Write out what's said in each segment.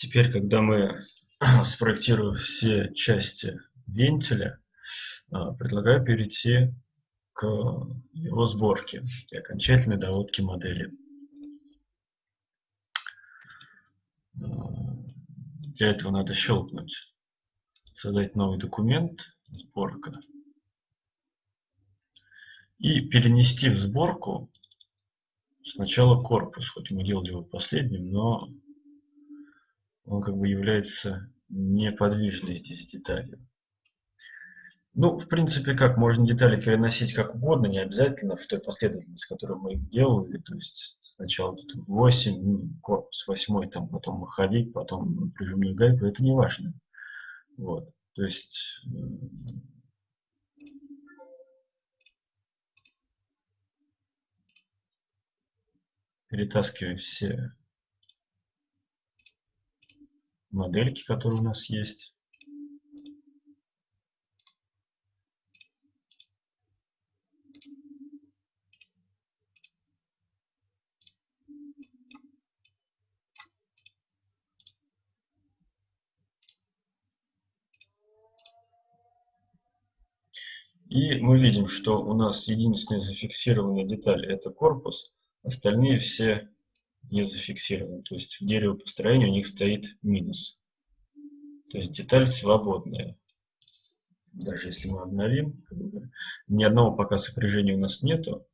Теперь, когда мы спроектируем все части вентиля, а, предлагаю перейти к его сборке и окончательной доводке модели. А, для этого надо щелкнуть создать новый документ, сборка, и перенести в сборку сначала корпус, хоть мы делали его последним, но он как бы является неподвижной здесь деталью. Ну, в принципе, как можно детали переносить как угодно, не обязательно в той последовательности, которую мы их делали. То есть сначала тут 8, корпус 8, там, потом маховик, потом прижимную гайку. Это не важно. Вот. То есть перетаскиваем все модельки, которые у нас есть. И мы видим, что у нас единственная зафиксированная деталь это корпус, остальные все не зафиксированы. То есть в деревопостроении у них стоит минус. То есть деталь свободная. Даже если мы обновим, ни одного пока сопряжения у нас нету.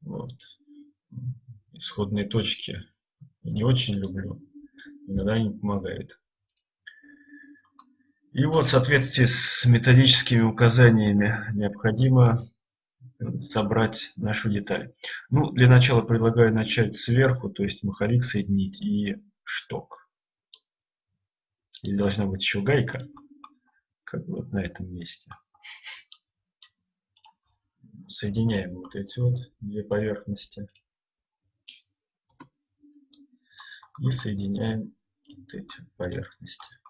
Вот. Исходные точки не очень люблю. Иногда они помогают. И вот в соответствии с методическими указаниями необходимо собрать нашу деталь. Ну, для начала предлагаю начать сверху, то есть маховик соединить и шток. Здесь должна быть еще гайка, как вот на этом месте. Соединяем вот эти вот две поверхности. И соединяем вот эти поверхности.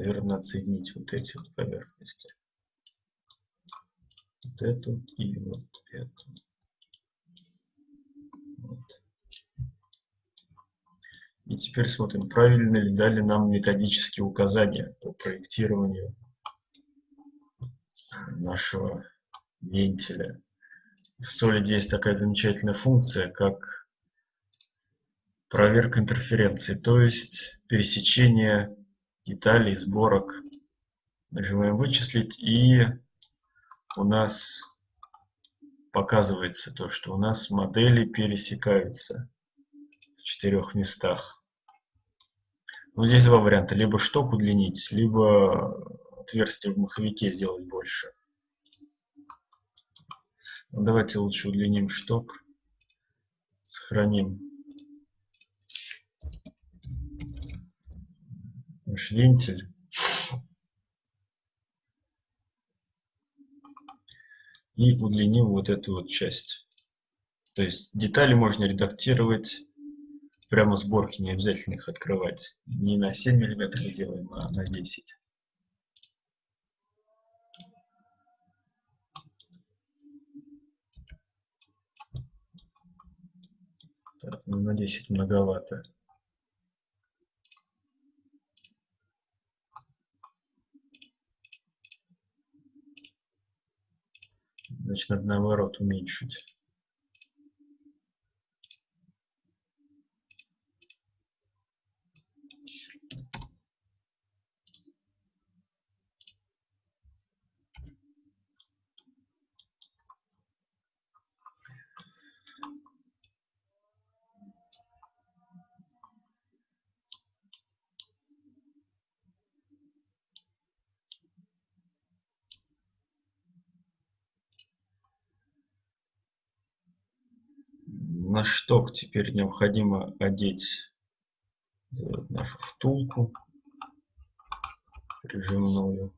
Наверное, отсоединить вот эти вот поверхности. Вот эту и вот эту. И теперь смотрим, правильно ли дали нам методические указания по проектированию нашего вентиля. В Solid есть такая замечательная функция, как проверка интерференции, то есть пересечение деталей, сборок. Нажимаем вычислить и у нас показывается то, что у нас модели пересекаются в четырех местах. Ну, здесь два варианта. Либо шток удлинить, либо отверстие в маховике сделать больше. Ну, давайте лучше удлиним шток. Сохраним наш вентиль. И удлиним вот эту вот часть. То есть детали можно редактировать прямо сборки, не обязательно их открывать. Не на 7 мм делаем, а на 10. Так, ну на 10 многовато. Значит, надо наоборот уменьшить. На шток теперь необходимо одеть нашу втулку прижимную.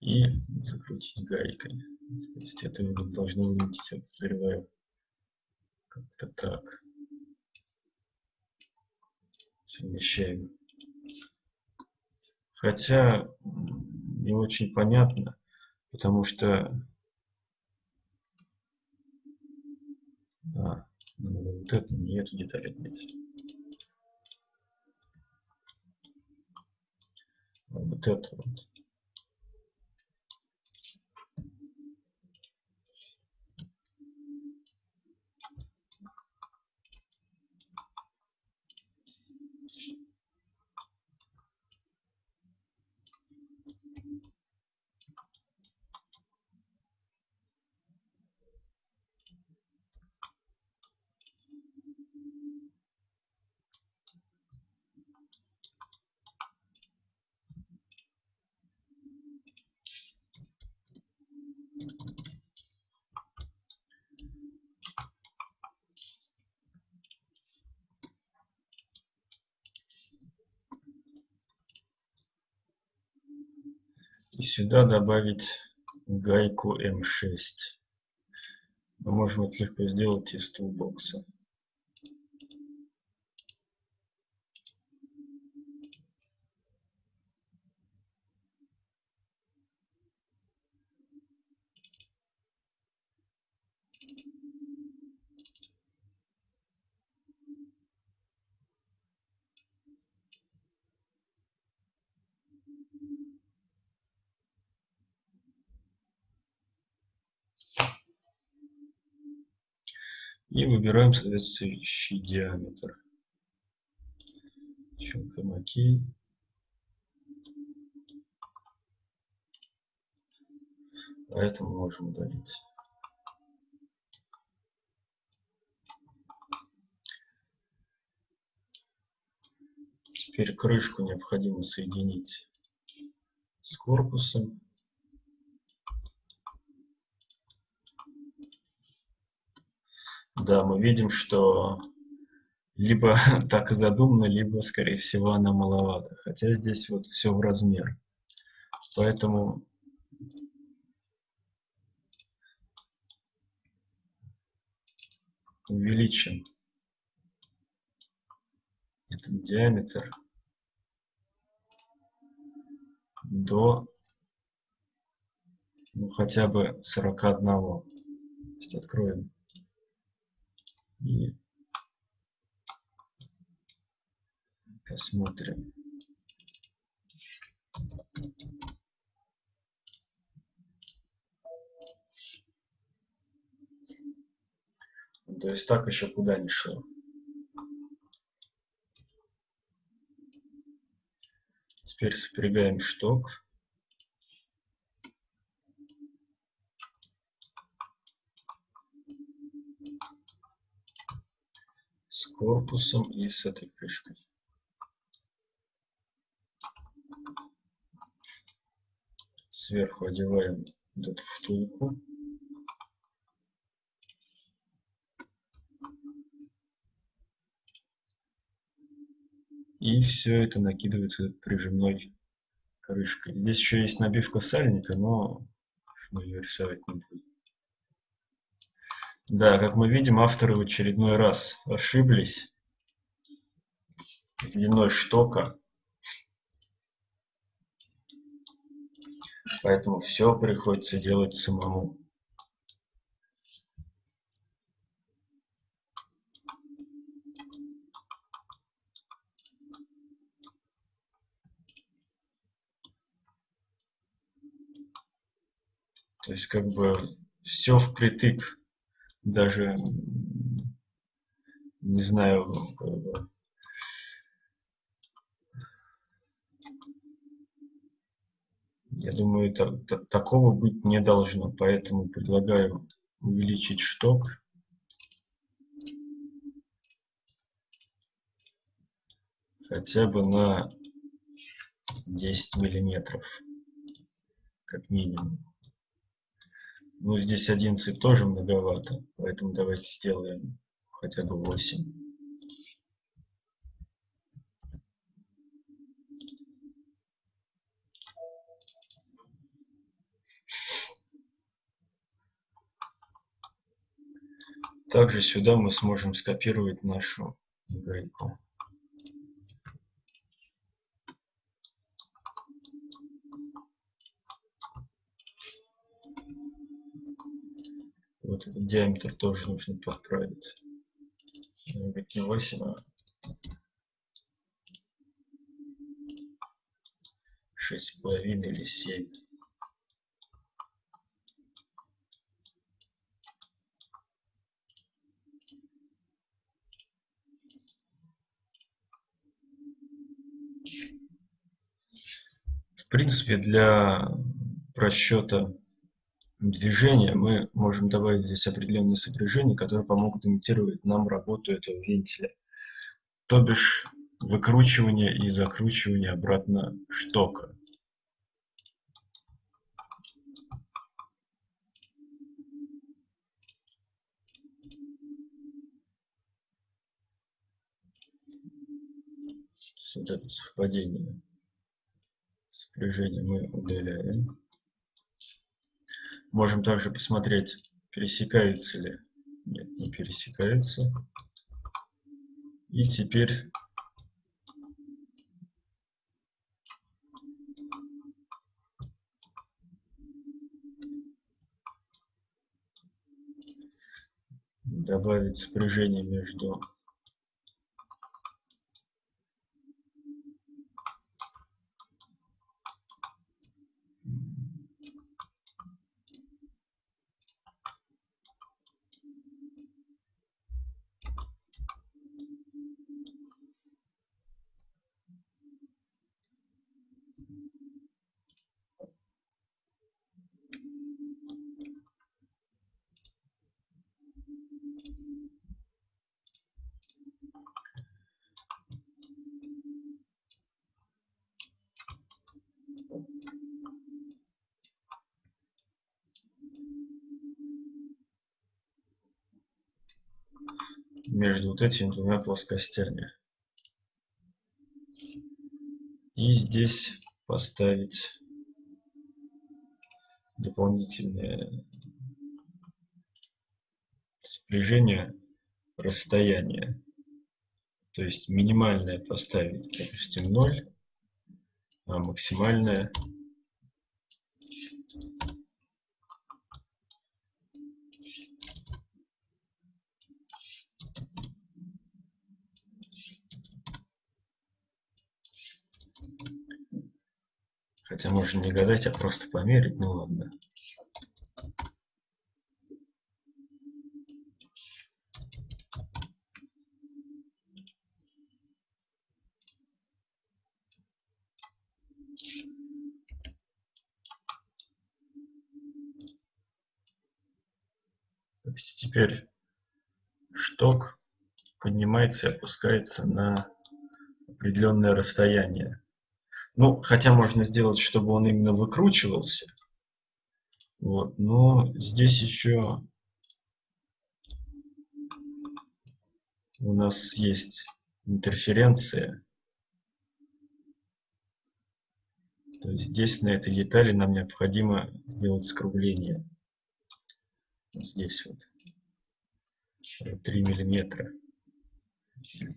и закрутить гайкой. То есть это должно выглядеть, я подозреваю, как-то так. Совмещаем. Хотя не очень понятно, потому что а, вот это не эту деталь одеть. Вот это вот. И сюда добавить гайку М6. Мы можем это легко сделать из тулбокса. И выбираем соответствующий диаметр. Щелкаем ОК. А это мы можем удалить. Теперь крышку необходимо соединить с корпусом. Да, мы видим, что либо так и задумано, либо, скорее всего, она маловато. Хотя здесь вот все в размер. Поэтому увеличим этот диаметр до ну, хотя бы 41. То есть откроем и посмотрим. То есть так еще куда не шло. Теперь сопрягаем шток. Корпусом и с этой крышкой. Сверху одеваем эту втулку. И все это накидывается прижимной крышкой. Здесь еще есть набивка сальника, но мы ее рисовать не будем. Да, как мы видим, авторы в очередной раз ошиблись с длиной штока. Поэтому все приходится делать самому. То есть как бы все впритык даже не знаю, я думаю, это, такого быть не должно, поэтому предлагаю увеличить шток. хотя бы на 10 миллиметров как минимум ну здесь 11 тоже многовато поэтому давайте сделаем хотя бы 8 Также сюда мы сможем скопировать нашу гайку. Вот этот диаметр тоже нужно подправить. Не 8, а 6,5 или 7. принципе, для просчета движения мы можем добавить здесь определенные сопряжения, которые помогут имитировать нам работу этого вентиля. То бишь выкручивание и закручивание обратно штока. Вот это совпадение сопряжение мы удаляем. Можем также посмотреть, пересекаются ли. Нет, не пересекаются. И теперь добавить сопряжение между между вот этими двумя плоскостями. И здесь поставить дополнительное сближение расстояния. То есть минимальное поставить, допустим, 0, а максимальное Хотя можно не гадать, а просто померить, ну ладно. теперь шток поднимается и опускается на определенное расстояние. Ну, хотя можно сделать, чтобы он именно выкручивался. Вот, но здесь еще у нас есть интерференция. То есть здесь на этой детали нам необходимо сделать скругление. Здесь вот 3 миллиметра.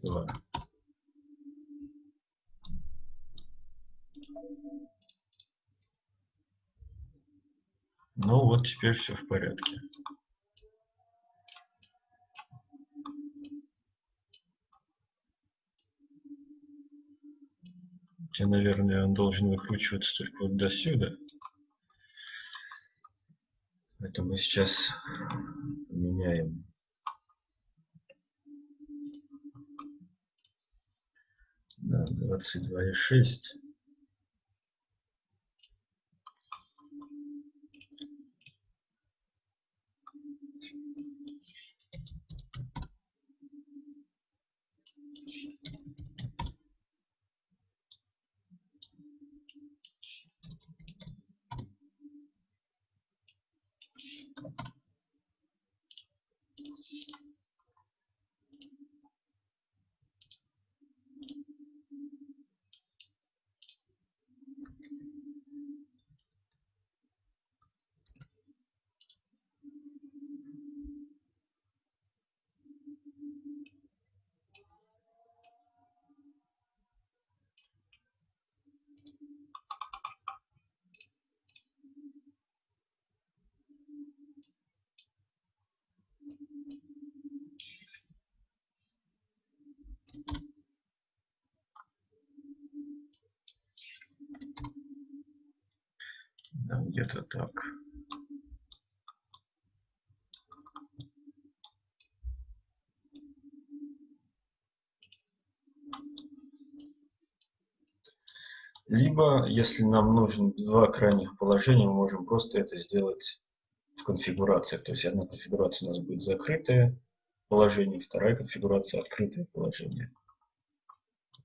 2. Ну вот теперь все в порядке. Хотя, наверное, он должен выкручиваться только вот до сюда. Это мы сейчас меняем. На 22,6. Да, где-то так. Либо, если нам нужен два крайних положения, мы можем просто это сделать в конфигурациях. То есть одна конфигурация у нас будет закрытое положение, вторая конфигурация открытое положение.